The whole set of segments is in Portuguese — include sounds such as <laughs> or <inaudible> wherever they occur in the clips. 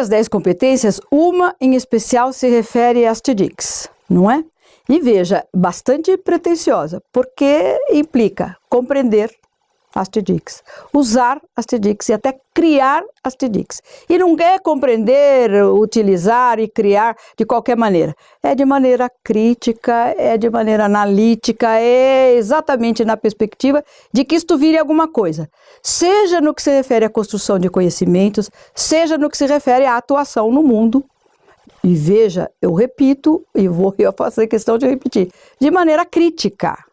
as 10 competências, uma em especial se refere às TDICs, não é? E veja, bastante pretensiosa, porque implica compreender as TDICs, usar as TDICs e até criar as TDICs. E não é compreender, utilizar e criar de qualquer maneira. É de maneira crítica, é de maneira analítica, é exatamente na perspectiva de que isto vire alguma coisa. Seja no que se refere à construção de conhecimentos, seja no que se refere à atuação no mundo e veja, eu repito, e vou <laughs> eu fazer questão de repetir, de maneira crítica.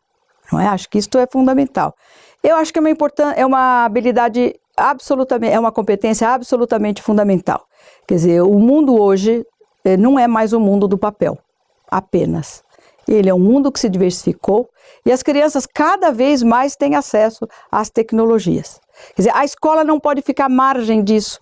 Não é? Acho que isso é fundamental. Eu acho que é uma, é uma habilidade absolutamente, é uma competência absolutamente fundamental. Quer dizer, o mundo hoje eh, não é mais o mundo do papel, apenas. Ele é um mundo que se diversificou e as crianças cada vez mais têm acesso às tecnologias. Quer dizer, a escola não pode ficar à margem disso.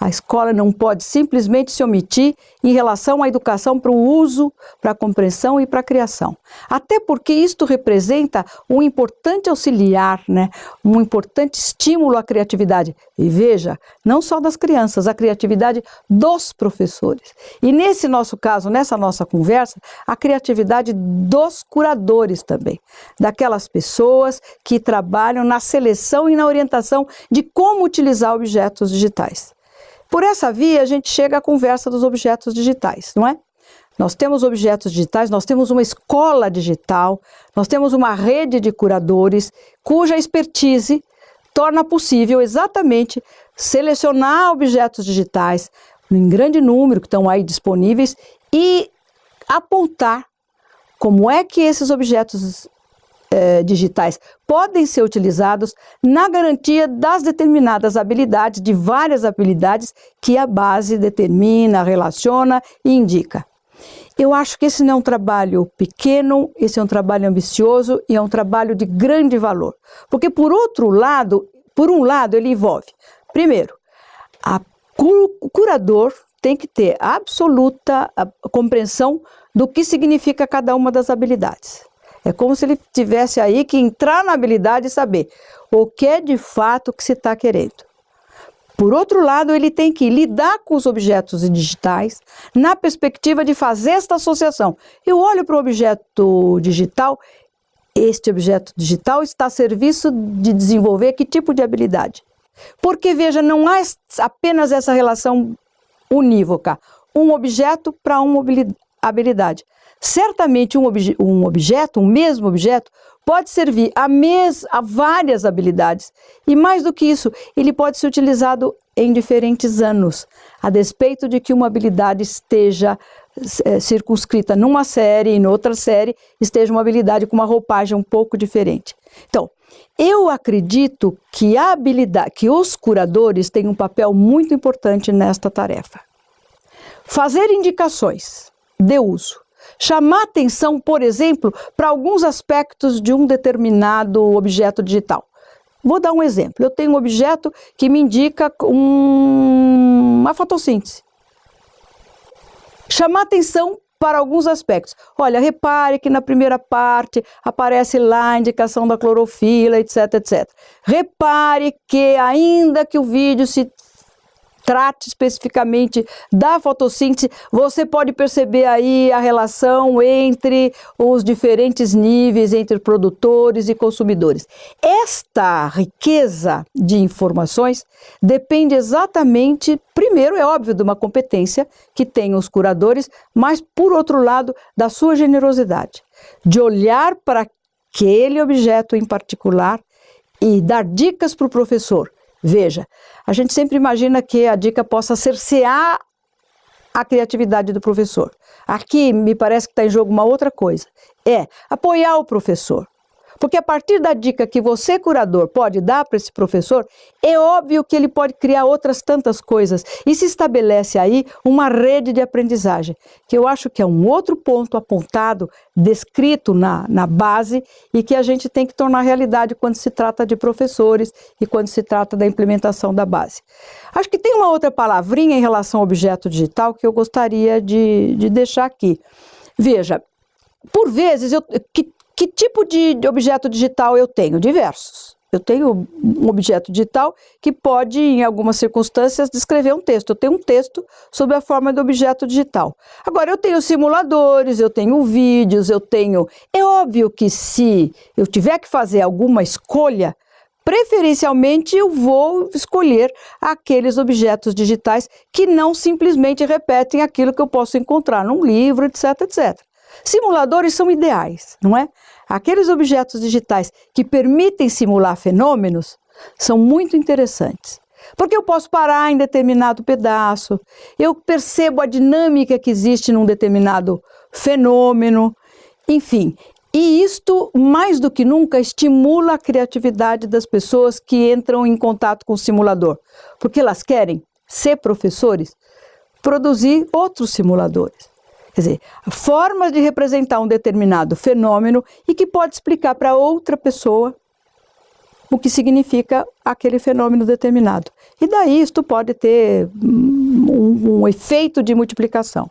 A escola não pode simplesmente se omitir em relação à educação para o uso, para a compreensão e para a criação. Até porque isto representa um importante auxiliar, né? um importante estímulo à criatividade. E veja, não só das crianças, a criatividade dos professores. E nesse nosso caso, nessa nossa conversa, a criatividade dos curadores também. Daquelas pessoas que trabalham na seleção e na orientação de como utilizar objetos digitais. Por essa via, a gente chega à conversa dos objetos digitais, não é? Nós temos objetos digitais, nós temos uma escola digital, nós temos uma rede de curadores cuja expertise torna possível exatamente selecionar objetos digitais em grande número que estão aí disponíveis e apontar como é que esses objetos eh, digitais podem ser utilizados na garantia das determinadas habilidades, de várias habilidades que a base determina, relaciona e indica. Eu acho que esse não é um trabalho pequeno, esse é um trabalho ambicioso e é um trabalho de grande valor. Porque por outro lado, por um lado ele envolve, primeiro, o curador tem que ter absoluta compreensão do que significa cada uma das habilidades. É como se ele tivesse aí que entrar na habilidade e saber o que é de fato que se está querendo. Por outro lado, ele tem que lidar com os objetos digitais na perspectiva de fazer esta associação. Eu olho para o objeto digital, este objeto digital está a serviço de desenvolver que tipo de habilidade? Porque, veja, não há apenas essa relação unívoca, um objeto para uma habilidade. Certamente um, obje um objeto, um mesmo objeto, pode servir a, mes a várias habilidades. E mais do que isso, ele pode ser utilizado em diferentes anos, a despeito de que uma habilidade esteja é, circunscrita numa série e noutra série esteja uma habilidade com uma roupagem um pouco diferente. Então, eu acredito que a habilidade, que os curadores têm um papel muito importante nesta tarefa. Fazer indicações de uso chamar atenção, por exemplo, para alguns aspectos de um determinado objeto digital. Vou dar um exemplo. Eu tenho um objeto que me indica um, uma fotossíntese. Chamar atenção para alguns aspectos. Olha, repare que na primeira parte aparece lá a indicação da clorofila, etc, etc. Repare que ainda que o vídeo se trate especificamente da fotossíntese, você pode perceber aí a relação entre os diferentes níveis, entre produtores e consumidores. Esta riqueza de informações depende exatamente, primeiro, é óbvio, de uma competência que tem os curadores, mas, por outro lado, da sua generosidade, de olhar para aquele objeto em particular e dar dicas para o professor Veja, a gente sempre imagina que a dica possa cercear a criatividade do professor. Aqui me parece que está em jogo uma outra coisa. É apoiar o professor. Porque a partir da dica que você, curador, pode dar para esse professor, é óbvio que ele pode criar outras tantas coisas e se estabelece aí uma rede de aprendizagem, que eu acho que é um outro ponto apontado, descrito na, na base e que a gente tem que tornar realidade quando se trata de professores e quando se trata da implementação da base. Acho que tem uma outra palavrinha em relação ao objeto digital que eu gostaria de, de deixar aqui. Veja, por vezes, eu, que que tipo de objeto digital eu tenho? Diversos. Eu tenho um objeto digital que pode, em algumas circunstâncias, descrever um texto. Eu tenho um texto sob a forma do objeto digital. Agora, eu tenho simuladores, eu tenho vídeos, eu tenho. É óbvio que se eu tiver que fazer alguma escolha, preferencialmente eu vou escolher aqueles objetos digitais que não simplesmente repetem aquilo que eu posso encontrar num livro, etc, etc. Simuladores são ideais, não é? Aqueles objetos digitais que permitem simular fenômenos são muito interessantes. Porque eu posso parar em determinado pedaço, eu percebo a dinâmica que existe num determinado fenômeno, enfim. E isto, mais do que nunca, estimula a criatividade das pessoas que entram em contato com o simulador, porque elas querem ser professores, produzir outros simuladores. Quer dizer, formas de representar um determinado fenômeno e que pode explicar para outra pessoa o que significa aquele fenômeno determinado. E daí isto pode ter um, um efeito de multiplicação.